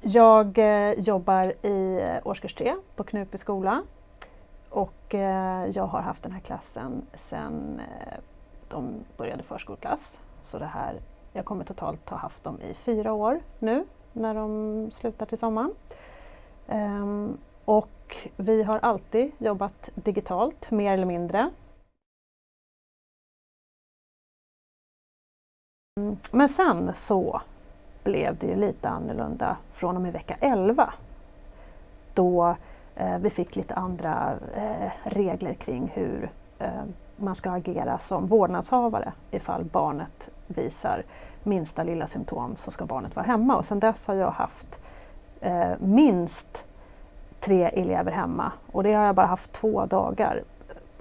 Jag eh, jobbar i eh, årskurs 3 på Knutby skola och eh, jag har haft den här klassen sedan eh, de började förskoleklass. Så det här, jag kommer totalt ha haft dem i fyra år nu när de slutar till sommaren. Ehm, och vi har alltid jobbat digitalt, mer eller mindre. Mm, men sen så blev det ju lite annorlunda från och med vecka 11 då eh, vi fick lite andra eh, regler kring hur eh, man ska agera som vårdnadshavare ifall barnet visar minsta lilla symptom så ska barnet vara hemma och sedan dess har jag haft eh, minst tre elever hemma och det har jag bara haft två dagar.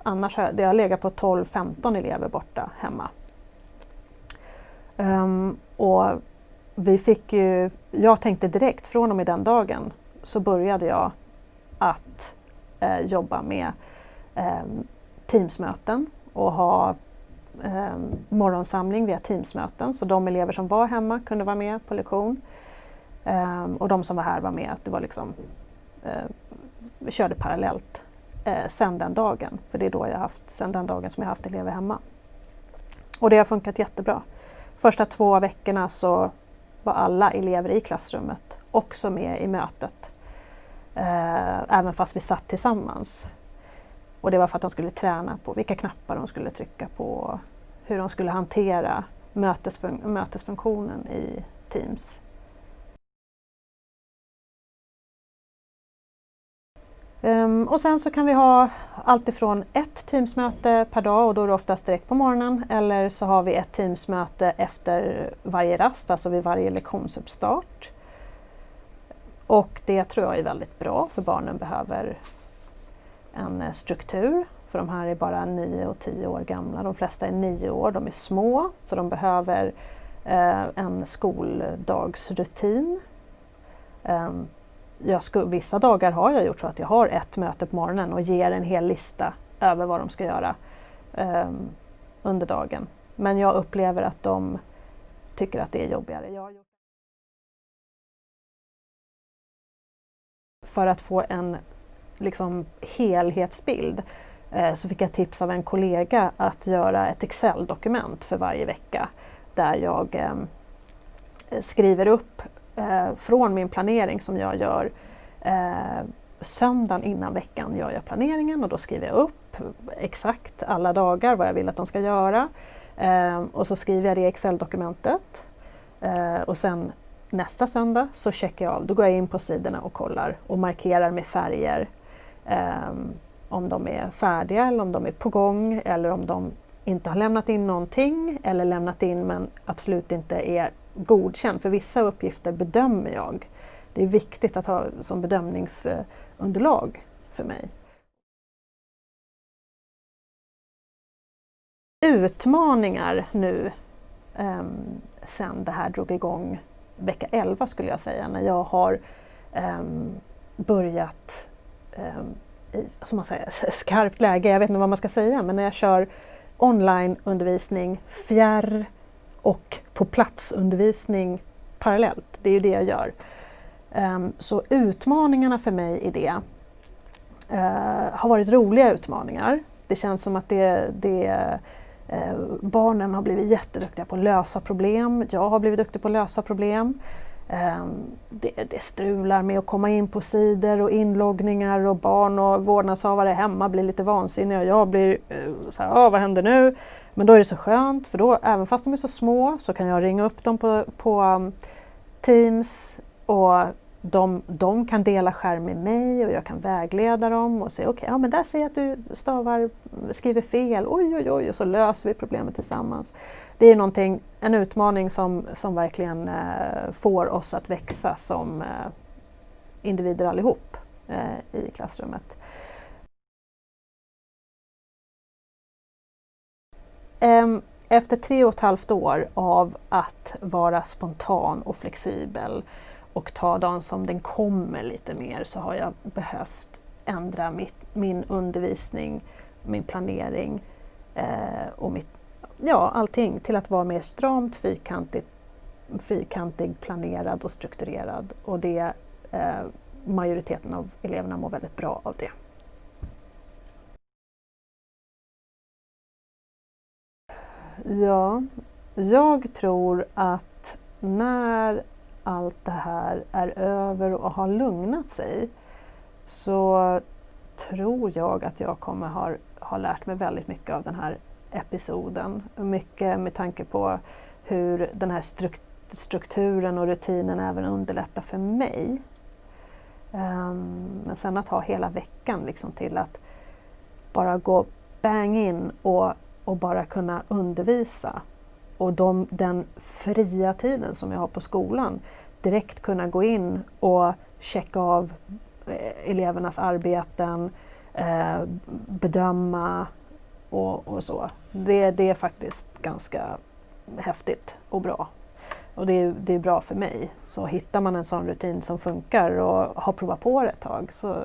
Annars har jag, det har legat på 12-15 elever borta hemma. Um, och vi fick ju, jag tänkte direkt från och med den dagen så började jag att eh, jobba med eh, Teamsmöten och ha eh, morgonsamling via Teamsmöten så de elever som var hemma kunde vara med på lektion eh, och de som var här var med. Det var liksom, eh, vi körde parallellt eh, sen den dagen, för det är då jag haft, sen den dagen som jag haft elever hemma. Och det har funkat jättebra. Första två veckorna så var alla elever i klassrummet också med i mötet. Eh, även fast vi satt tillsammans. Och det var för att de skulle träna på vilka knappar de skulle trycka på, hur de skulle hantera mötesfun mötesfunktionen i Teams. Um, och sen så kan vi ha alltifrån ett Teamsmöte per dag och då är det oftast direkt på morgonen eller så har vi ett Teamsmöte efter varje rast, alltså vid varje lektionsuppstart. Och det tror jag är väldigt bra för barnen behöver en eh, struktur. För de här är bara 9 och 10 år gamla. De flesta är 9 år, de är små så de behöver eh, en skoldagsrutin. Um, jag sku, vissa dagar har jag gjort så att jag har ett möte på morgonen och ger en hel lista över vad de ska göra um, under dagen. Men jag upplever att de tycker att det är jobbigare. Jag För att få en liksom, helhetsbild eh, så fick jag tips av en kollega att göra ett Excel-dokument för varje vecka där jag eh, skriver upp eh, från min planering som jag gör eh, söndagen innan veckan gör jag planeringen och då skriver jag upp exakt alla dagar vad jag vill att de ska göra. Eh, och så skriver jag det i Excel-dokumentet. Eh, och sen nästa söndag så checkar jag av, då går jag in på sidorna och kollar och markerar med färger eh, om de är färdiga eller om de är på gång eller om de inte har lämnat in någonting eller lämnat in men absolut inte är godkänd. För vissa uppgifter bedömer jag. Det är viktigt att ha som bedömningsunderlag för mig. Utmaningar nu um, sen det här drog igång vecka 11 skulle jag säga, när jag har um, börjat um, i som man säger, skarpt läge, jag vet inte vad man ska säga, men när jag kör onlineundervisning, fjärr och på platsundervisning parallellt. Det är ju det jag gör. Um, så utmaningarna för mig i det uh, har varit roliga utmaningar. Det känns som att det, det uh, barnen har blivit jätteduktiga på att lösa problem. Jag har blivit duktig på att lösa problem. Ehm, det, det, strular med att komma in på sidor och inloggningar och barn och vårdnadshavare hemma blir lite vansinniga och jag blir eh, så här, vad händer nu? Men då är det så skönt för då, även fast de är så små, så kan jag ringa upp dem på, på ehm, Teams och de, de kan dela skärm med mig och jag kan vägleda dem och säga okej, okay, ja men där ser jag att du stavar, skriver fel, oj oj oj, och så löser vi problemet tillsammans. Det är någonting, en utmaning som, som verkligen eh, får oss att växa som eh, individer allihop eh, i klassrummet. Efter tre och ett halvt år av att vara spontan och flexibel och ta dagen som den kommer lite mer så har jag behövt ändra mitt, min undervisning, min planering eh, och mitt, ja, allting till att vara mer stramt, fyrkantigt fyrkantig, planerad och strukturerad och det eh, majoriteten av eleverna mår väldigt bra av det. Ja, jag tror att när allt det här är över och har lugnat sig så tror jag att jag kommer ha, ha lärt mig väldigt mycket av den här episoden. Mycket med tanke på hur den här strukturen och rutinen även underlättar för mig. Um, men sen att ha hela veckan liksom till att bara gå bang in och, och bara kunna undervisa. Och de, den fria tiden som jag har på skolan, direkt kunna gå in och checka av eh, elevernas arbeten, eh, bedöma och, och så. Det, det är faktiskt ganska häftigt och bra. Och det är, det är bra för mig. Så hittar man en sån rutin som funkar och har provat på det ett tag så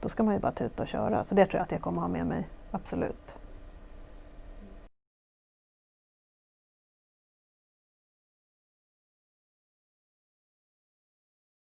då ska man ju bara tuta och köra. Så det tror jag att jag kommer ha med mig, absolut.